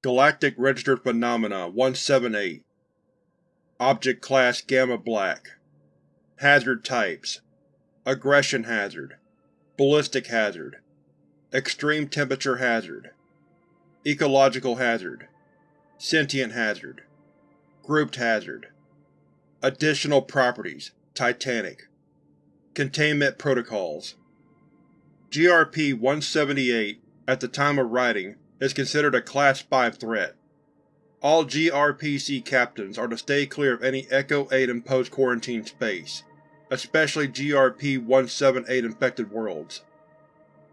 Galactic Registered Phenomena 178 Object Class Gamma Black. Hazard Types. Aggression Hazard. Ballistic Hazard. Extreme Temperature Hazard. Ecological Hazard. Sentient Hazard. Grouped Hazard. Additional Properties. Titanic. Containment Protocols. GRP-178, at the time of writing, is considered a Class 5 threat. All GRPC captains are to stay clear of any Echo-8 imposed quarantine space, especially GRP-178 infected worlds.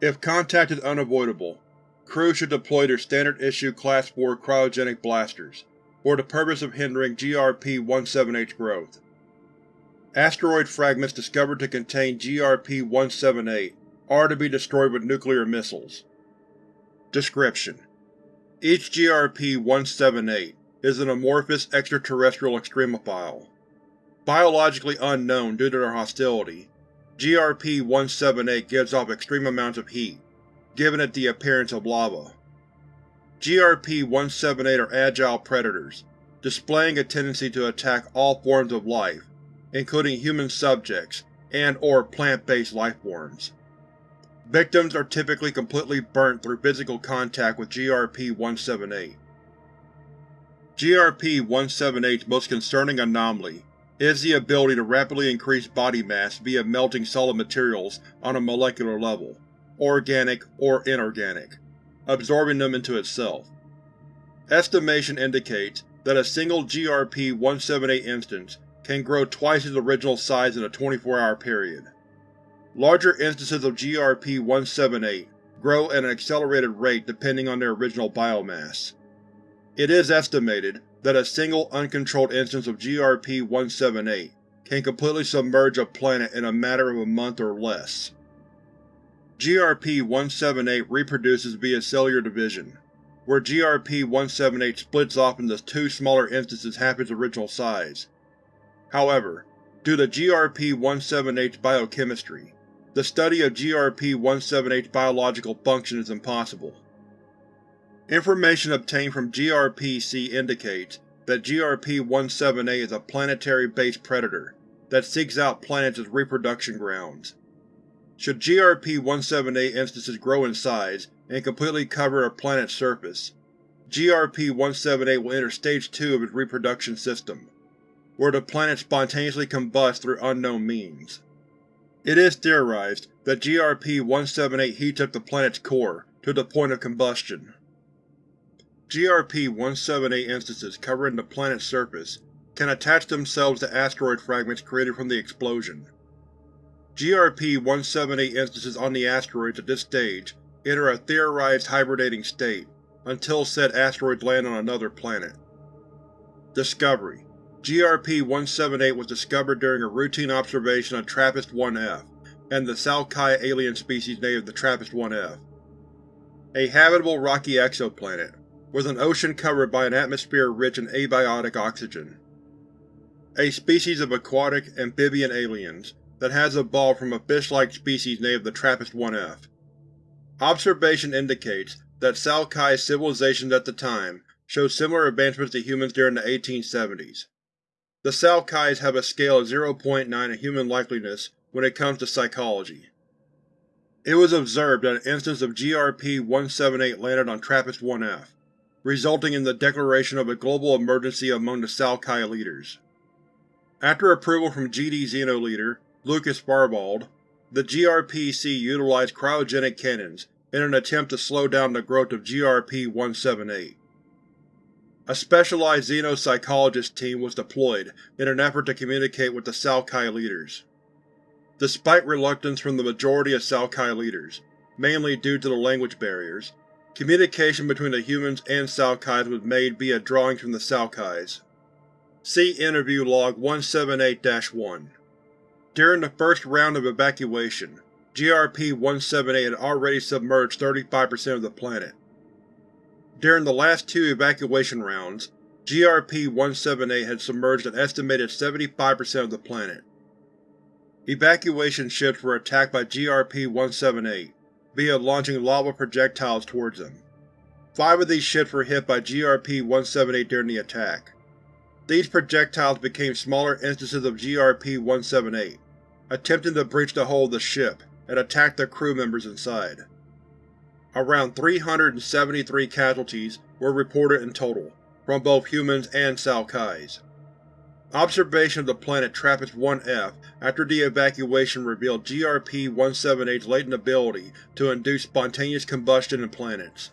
If contact is unavoidable, crews should deploy their standard-issue Class 4 cryogenic blasters, for the purpose of hindering GRP-178's growth. Asteroid fragments discovered to contain GRP-178 are to be destroyed with nuclear missiles. Description: Each GRP-178 is an amorphous extraterrestrial extremophile. Biologically unknown due to their hostility, GRP-178 gives off extreme amounts of heat, giving it the appearance of lava. GRP-178 are agile predators, displaying a tendency to attack all forms of life, including human subjects and or plant-based lifeforms. Victims are typically completely burnt through physical contact with GRP-178. GRP-178's most concerning anomaly is the ability to rapidly increase body mass via melting solid materials on a molecular level, organic or inorganic, absorbing them into itself. Estimation indicates that a single GRP-178 instance can grow twice its original size in a 24-hour period. Larger instances of GRP-178 grow at an accelerated rate depending on their original biomass. It is estimated that a single uncontrolled instance of GRP-178 can completely submerge a planet in a matter of a month or less. GRP-178 reproduces via cellular division, where GRP-178 splits off into two smaller instances half its original size. However, due to GRP-178's biochemistry, the study of GRP-178's biological function is impossible. Information obtained from GRP-C indicates that GRP-178 is a planetary-based predator that seeks out planets as reproduction grounds. Should GRP-178 instances grow in size and completely cover a planet's surface, GRP-178 will enter Stage 2 of its reproduction system, where the planet spontaneously combusts through unknown means. It is theorized that GRP-178 heats up the planet's core to the point of combustion. GRP-178 instances covering the planet's surface can attach themselves to asteroid fragments created from the explosion. GRP-178 instances on the asteroids at this stage enter a theorized hibernating state until said asteroids land on another planet. Discovery GRP-178 was discovered during a routine observation of TRAPPIST-1F and the Salkai alien species native to TRAPPIST-1F. A habitable rocky exoplanet, with an ocean covered by an atmosphere rich in abiotic oxygen. A species of aquatic, amphibian aliens that has evolved from a fish-like species native to TRAPPIST-1F. Observation indicates that Salkai civilizations at the time showed similar advancements to humans during the 1870s. The Salkais have a scale of 0.9 in human likeliness when it comes to psychology. It was observed that an instance of GRP-178 landed on TRAPPIST-1F, resulting in the declaration of a global emergency among the Salkai leaders. After approval from GD Xeno leader Lucas Barbald, the GRPC utilized cryogenic cannons in an attempt to slow down the growth of GRP-178. A specialized xenopsychologist team was deployed in an effort to communicate with the Salkai leaders. Despite reluctance from the majority of Salkai leaders, mainly due to the language barriers, communication between the humans and Salkais was made via drawings from the Salkais. See Interview Log 178-1. During the first round of evacuation, GRP-178 had already submerged 35% of the planet. During the last two evacuation rounds, GRP-178 had submerged an estimated 75% of the planet. Evacuation ships were attacked by GRP-178 via launching lava projectiles towards them. Five of these ships were hit by GRP-178 during the attack. These projectiles became smaller instances of GRP-178, attempting to breach the hull of the ship and attack the crew members inside. Around 373 casualties were reported in total, from both humans and Salkais. Observation of the planet TRAPPIST-1F after the evacuation revealed GRP-178's latent ability to induce spontaneous combustion in planets.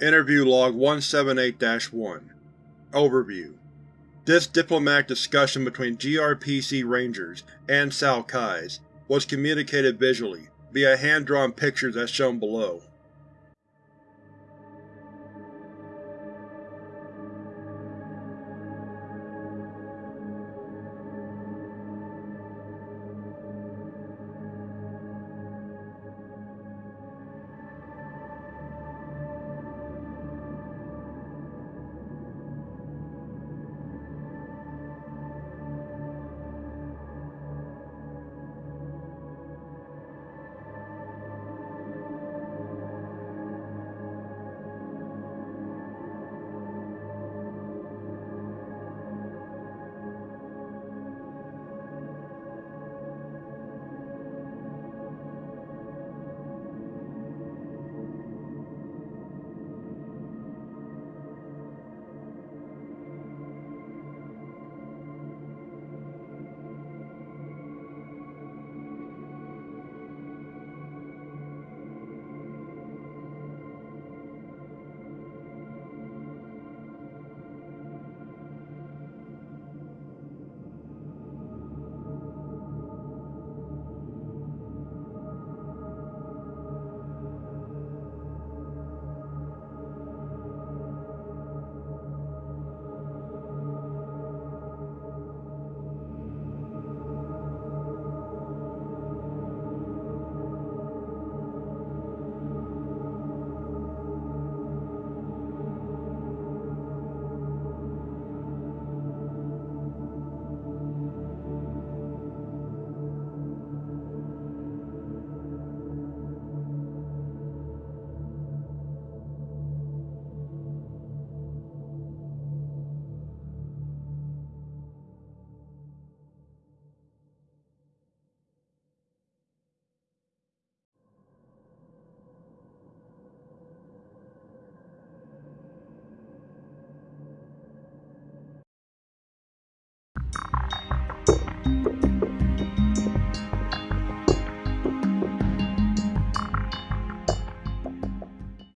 Interview Log 178-1 Overview This diplomatic discussion between GRPC Rangers and Salkais was communicated visually, via hand-drawn pictures as shown below.